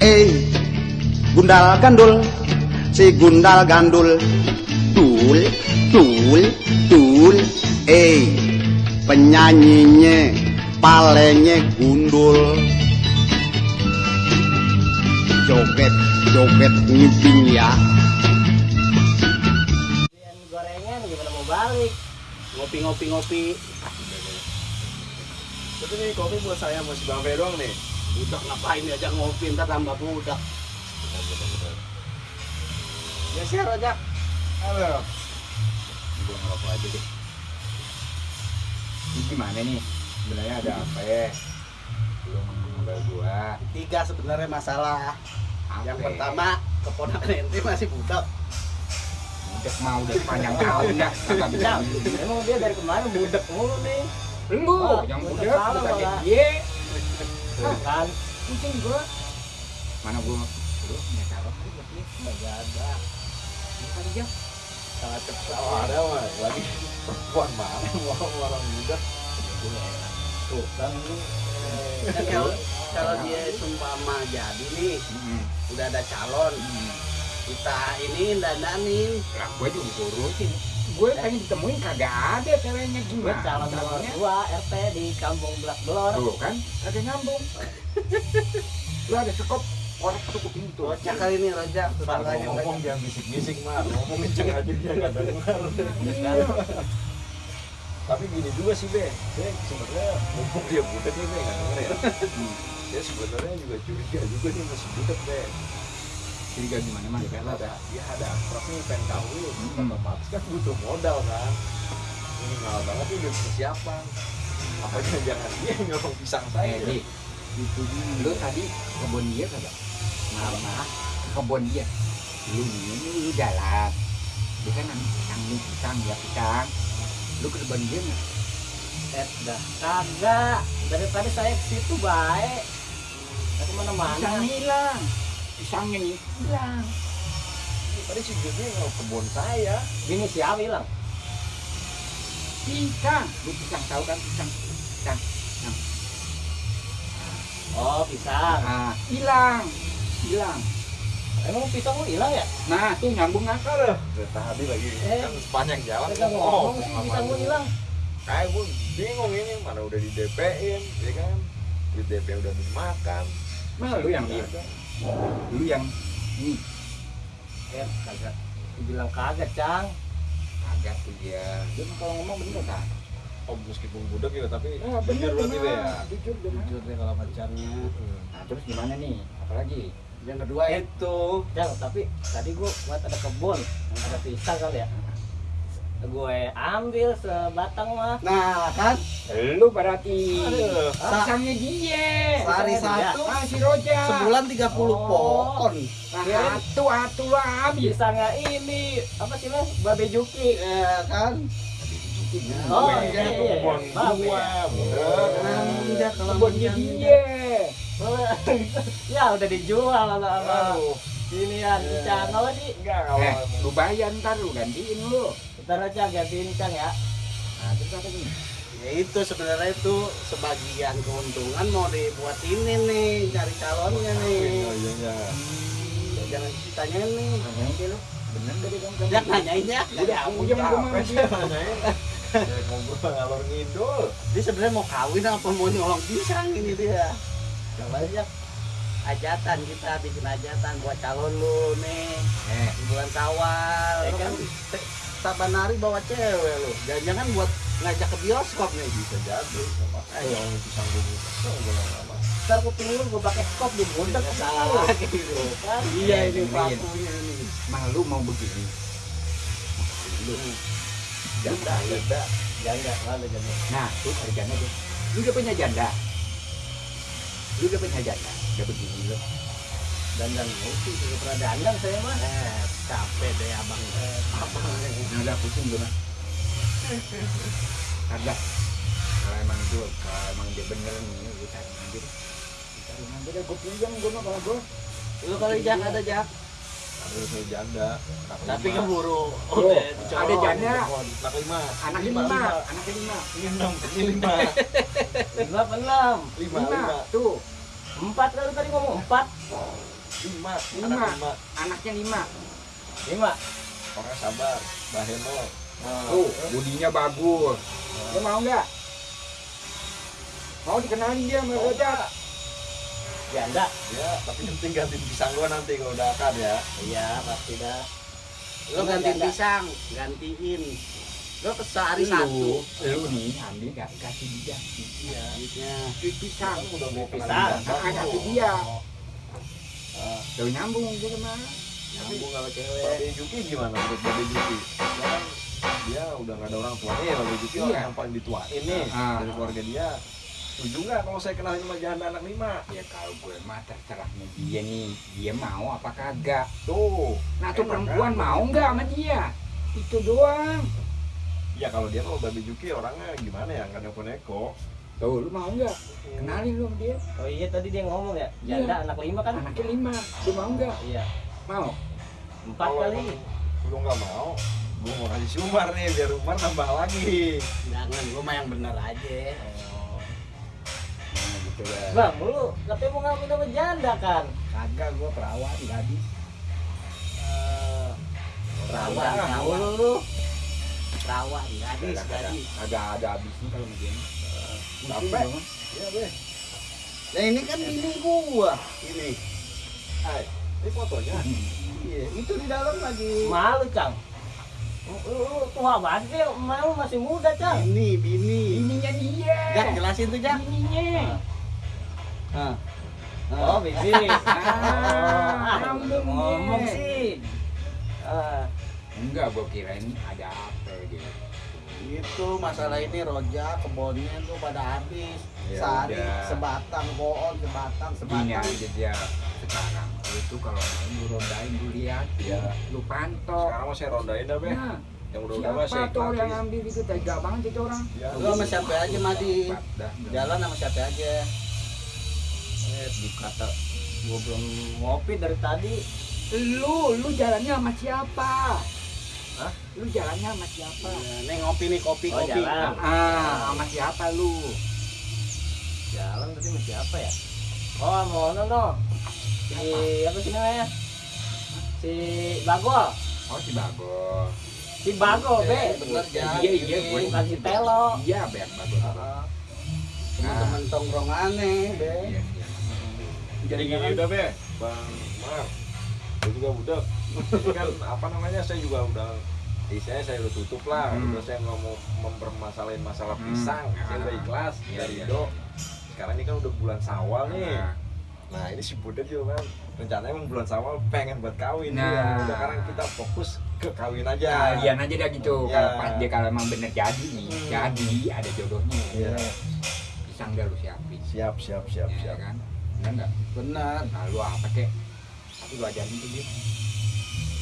Eh, gundal gandul, si gundal gandul, tul, tul, tul. Eh, penyanyinya palenya gundul. Joget, joget ngiping ya. Gorengan gimana mau balik? Ngopi-ngopi ngopi. Tapi nih kopi buat saya masih Bang Fe doang nih. Budak ngapain diajak ngopi ntar tambah budak. Ya share aja. Halo. Gua ngerokok aja deh. Ini gimana nih? Sebenarnya ada apa ya? Belum ngobrol gua. Tiga sebenarnya masalah. Apa Yang ya? pertama keponakan ente masih budak. udah mau udah panjang tahun dah kagak bisa. Emang dia dari kemarin budak mulu nih. Lu Wah, yang malah. dia. Tuh kan, Pusing gua. Mana gua lu calon tadi buat dia? nggak ada. Bukan dia. Salah cepet. Oh, ada mah lagi perempuan mana mau orang muda. Tuh kan lu. eh, Kan kalau kalau dia sumpama jadi nih, udah ada calon, kita ini dandanin. Lah gua juga urusin. Gue pengen ditemuin kagak ada ceweknya Gue gimana? calon nomor calonnya? dua RT di Kampung Belak Belor. Tuh kan, kagak nyambung. Lu ada sekop tuh kuping tuh. Rojak kali ini rojak, tetangganya ngomong jangan bisik-bisik mah, ngomong kenceng aja dia nggak dengar. Tapi gini juga sih be, saya sebenarnya mumpung dia budak nih be nggak denger ya. Dia sebenarnya juga curiga juga dia masih budak be. Curiga gimana mah? Ya kan ada, ya ada pengen kawin, Hmm. otomatis kan butuh modal kan. Minimal banget dia udah persiapan. Apa jangan dia yang nyolong pisang saya? Eh, itu lu tadi kebun dia kagak? Mama, kebun dia. Lu ini lu jalan. Dia kan nanti pisang nih pisang ya pisang. Lu ke kebun dia nggak? Eh, dah kagak. Dari tadi saya ke situ baik. Ke ke mana-mana. Pisangnya hilang. Pisangnya nih hilang. Tadi si Judnya nggak kebun saya. Ini siapa bilang? Pisang, lu pisang tahu kan pisang? Pisang. Oh, pisang. Ah, hilang. Hilang. Emang pisang lu hilang ya? Nah, tuh nyambung akal loh. Tadi lagi Eh. kan sepanjang jalan Kita ngomong sih pisang lu hilang. Kayak gue bingung ini mana udah di DP-in, ya kan? Di DP udah dimakan. Nah, lu yang Nggak dia. ada. Lu yang ini Eh, kagak. Dibilang kagak, Cang. agak tuh dia. Dia mah kalau ngomong bener kan? Oh meskipun budak ya tapi Ah, jujur berarti be ya. Jujur bener. Jujur deh kalau pacarnya. Nah, terus gimana nih? Apalagi? Yang kedua itu, Cang, tapi tadi gua buat ada kebun, ada pisang kali ya. Gue ambil sebatang mah. Nah, kan? Lu berarti Aduh. pisangnya dia. Sehari satu. Ah, si Roja. Sebulan 30 Oh. pohon. Nah, atu atu lah habis. Pisangnya ini apa sih mas? Babe Juki. Ya kan? Oh, iya, iya, tuh iya. kebun Babe gua, ya. ya udah dijual sama sama ini ya apa sih? enggak kalau Eh, lu bayar ntar lu gantiin lu. Ntar aja gantiin Cang ya. Nah, terus apa nih? Ya itu sebenarnya itu sebagian keuntungan mau dibuat ini nih cari calonnya Oh, nih. iya iya. Ya, jangan ditanyain nih. Deh lu. Bener kamu? Ya nanyain ya. Udah, aku sih nanyain. Ya ngobrol ngalor ngidul. Dia sebenarnya mau kawin apa mau nyolong pisang ini dia. Aja ajatan kita bikin ajatan buat calon lu nih Eh, bulan Sawal. Eh, Lu kan. Te- saban hari bawa cewek lu. Jangan-jangan buat ngajak ke bioskop nih. Bisa jadi. Eh, yang kesel gue lama. Ntar kuping lu gue pakai skop di budak salah gitu kan. Iya ini Dengerin. pakunya ini. malu mau begini. Lu. Janda, janda. Janda, lalu janda. Nah, tuh ada janda tuh. Lu udah punya janda. Lu udah punya janda. Udah begini lu. Dandan ngopi juga pernah dandan saya mah. Capek deh abang. Eh, abang. Udah pusing mah. Kagak. Kalau emang itu, kalau emang dia bener nih, aja. deh. Cari aja deh, gue pinjam gue mah kalau gue. Lu kalau jak ada jak. Harus saya janda. Anak Tapi keburu. Oh, Udah, ada janda. Anak lima. Anaknya Lima, lima, lima. anaknya lima. Ini enam, ini lima. Lima enam? Lima, lima. Tuh. Empat kali tadi ngomong empat. lima Lima. anak lima Anaknya lima. Lima. orang sabar baheno Tuh, budinya bagus. Lo mau nggak? Mau dikenalin dia sama Roja? Janda. ya tapi yang penting gantiin pisang gua nanti kalau udah akad ya Iya pasti dah. Lo gantiin pisang, gantiin. Lo sehari satu. Lu nih ambil gak kasih dia. Iya. Duit pisang. Kan udah mau Pisang. Ah, kasih dia. Ah, Tuh nyambung dia cewek. Babe Juki gimana menurut Babe Juki? Sekarang dia udah nggak ada orang tuanya, Babe Juki Iya. orang yang paling dituain nih Ah. dari keluarga dia. Setuju nggak kalau saya kenalin sama janda anak lima? Ya kalau gue mah terserah sama dia nih. Dia mau apa kagak. Tuh. Nah tuh perempuan kan? mau nggak sama dia? Itu doang. Ya kalau dia kalau Babe Juki orangnya gimana ya nggak neko-neko. Tuh lu mau nggak? Kenalin lu sama dia. Oh iya tadi dia ngomong ya. Iya. Janda anak lima kan? Anaknya lima. Lu mau nggak? Iya. Mau. Empat kali. Lu nggak mau? Gue mau kasih si Umar nih biar Umar nambah lagi. Jangan, gue mah yang bener aja. Nah gitu lah. Bang, lu katanya mau ngambil nama janda kan? Kagak gue perawat nggak habis. Eh, Perawan, tahu lu. Perawan, gadis, Kagak ada, gadis. ada ada habisnya kalau sama dia. Capek. Iya be. Nah ini kan bini gua. Ini. Hai, ini fotonya. Iya, itu di dalam lagi. Malu, Cang. Lu, lu tua banget sih, malu masih muda, Cang. Bini, bini. Ininya dia. Jak, jelasin tuh, Jak. Ininya. Nah. Oh, bibi. Ah, ngomong sih. Ah, Enggak, gue kirain ada apa gitu. Itu masalah ini roja kebunnya tuh pada habis. Ya Sehari udah. sebatang pohon, sebatang, Gini sebatang. aja dia sekarang. Tuh kalau mau lu rondain lu lihat, Iya. lu pantau. Sekarang mau saya rondain dah be. Nah, Yang udah-udah mah saya siapa tuh yang ngambil itu tega banget itu orang. Ya, Lu sama siapa aja, dah. Jalan sama siapa aja. eh, dikata gua belum ngopi dari tadi. Lu, lu jalannya sama siapa? Hah? Lu jalannya sama siapa? Iya, nih ngopi nih, kopi, Oh, kopi. jalan. Ah, sama siapa lu? Jalan tadi sama siapa ya? Oh, mau no no. Si apa sih namanya? Si Bagol. Oh, si Bagol. Si Bagol, be. Eh, bener, Jak. Iya, iya, gue Bukan si Telo. Iya, Bang Bagol. Ah. Teman-teman tongkrongannya, be. Iya, iya. Jadi gini udah be, Bang Mar. Saya juga udah. Kan apa namanya saya juga udah Istilahnya saya udah tutup lah, Hmm. udah saya nggak mau mempermasalahin masalah Hmm. pisang, saya udah ikhlas Iya, dari iya. Indo. Sekarang ini kan udah bulan Sawal nih. Nah, Nah ini si Budet juga kan rencananya emang bulan Sawal pengen buat kawin. Nah. Iya. Udah sekarang kita fokus ke kawin aja. kalian aja dah gitu. Iya. Kalau pas dia kalau emang bener jadi nih, Hmm. jadi ada jodohnya. Iya. Pisang dah lu siapin. Siap, siap, siap, Ya siap. kan? Bener nggak? Bener. Nah, lu apa kek? Tapi lu ajarin tuh dia.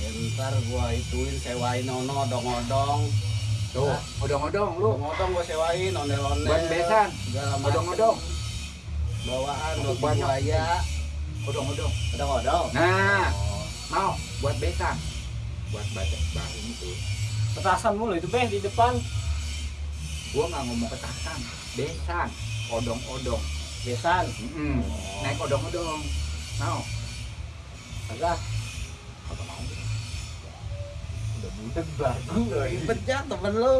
Ya, ntar gua ituin sewain ono odong-odong. Tuh, odong-odong lu. Odong-odong gua sewain, ondel-ondel. Buat besan. Segala macam. Odong-odong. Bawaan roti buaya. Odong-odong. Odong-odong. Nah, Oh, mau buat besan. Buat baca baru itu. petasan mulu itu be di depan. Gua nggak ngomong petasan, besan, odong-odong. Besan. Mm-mm. Naik odong-odong. Mau? Agak. Kagak mau. Udah Budet bagus. Ribet jak temen lu.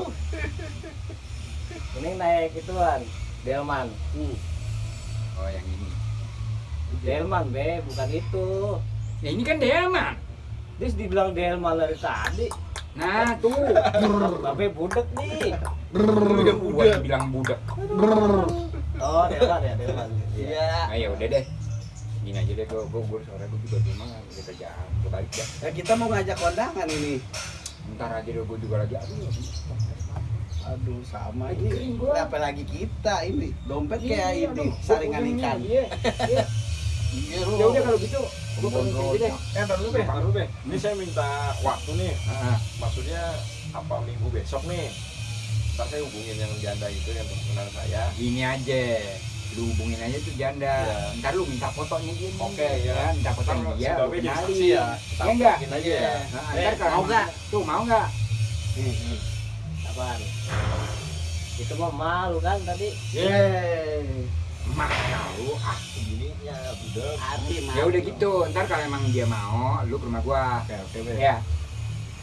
Ini naik ituan. Delman. Hmm. Oh, yang ini. Delman be, bukan itu. Ya ini kan Delman. Terus dibilang Delman dari tadi. Nah, tuh. Babe budek nih. Udah gua bilang budak. Oh, Delman ya, Delman. Iya. Nah, ya udah deh. Gini aja deh gua gua, gua sore gua juga di rumah udah kerjaan. Gua balik dah. Ya kita mau ngajak kondangan ini. Ntar aja deh gua juga lagi aduh. Aduh sama ini. Apa lagi kita ini? Dompet Iya, kayak ini, aduh, saringan ikan. Iya. iya. Iya Ya udah kalau gitu gua aja deh. Eh, ntar dulu be, ntar dulu be. Ini saya minta waktu nih. Heeh. Maksudnya apa minggu besok nih? Ntar saya hubungin yang janda itu yang teman saya. Gini aja. Lu hubungin aja tuh janda. Iya. Ntar lu minta fotonya dia. nih. Oke, ya. Minta foto dia. lu saksi ya. Ya enggak? Aja ya. Nah, Eh, ntar kalau mau nggak? Tuh mau nggak? Apaan? Itu mah malu kan tadi. Yeay. Mau ah. Hari mah. Ya udah gitu, ntar kalau emang dia mau, lu ke rumah gua. Oke oke be. Ya.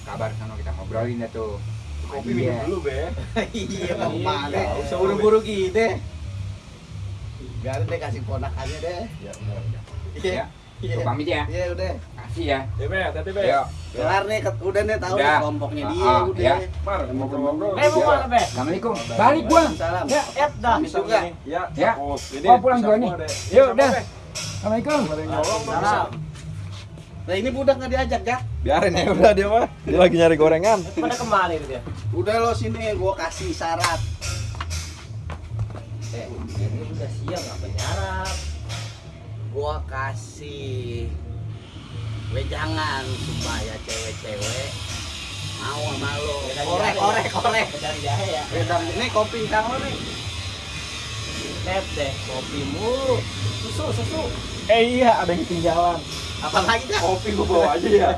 Kabar sana kita ngobrolin dah tuh. Kopi minum dulu be. Iya, mau Iya, nggak usah, Buru-buru gitu. Biarin deh kasih ponakannya deh. Ya. Ya. Iya. Gua pamit ya. Iya udah. Kasih ya. Ya be, hati be. Kelar nih, udah nih tahu Udah. nih kelompoknya Ah, dia ah, udah. ya. Mar, ngobrol-ngobrol. Eh mau mana be? Assalamualaikum. Balik gua. Salam. Ya, et dah. Habis juga. Ya. Ya. Ini Gua pulang bisa nih. gua deh. Yuk, Sama, dah. Be. Assalamualaikum. Bisa. Salam. Nah ini budak nggak diajak ya? Biarin ya udah dia mah. Dia lagi nyari gorengan. Pada ke mana itu dia? Udah lo sini, gua kasih syarat. Eh, ini udah siang apa nyarap? Gua kasih wejangan supaya cewek-cewek mau sama lo. Korek, korek, korek. Dari jahe ya. Wedang ini kopi lo nih. Net deh, kopi mulu. Susu, susu. Eh iya, ada yang ketinggalan. Apa lagi dah? Kopi gua bawa aja ya.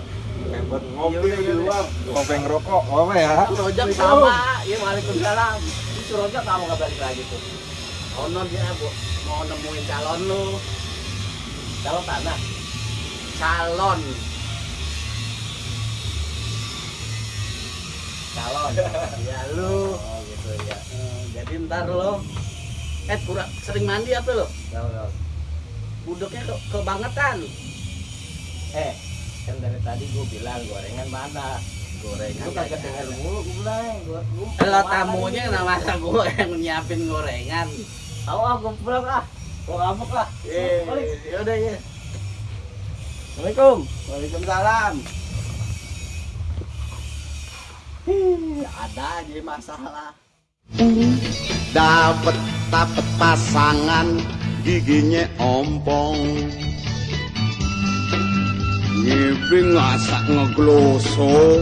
Buat ngopi di luar. Ngopi ngerokok, apa ya? Rojak sama. Iya, waalaikumsalam. Itu rojak kamu nggak balik lagi tuh. Ono dia bu, mau nemuin calon lu. Kalau tanah. Calon. Calon. Ya lu. Oh gitu ya. Eh, jadi ntar lo. Eh kurang sering mandi apa lo? Tahu tahu. Budoknya ke kebangetan. Eh, kan dari tadi gue bilang gorengan mana? Gorengan. Lu kagak denger mulu gue bilang. Gua Kalau tamunya nama gue yang nyiapin gorengan. Tahu ah, gue pulang ah. Gue ngambek lah. Eh, Balik. ya udah ya. Assalamualaikum. Waalaikumsalam. Ih, ada aja masalah. Dapet dapet pasangan giginya ompong Ngiping ngasak ngegloso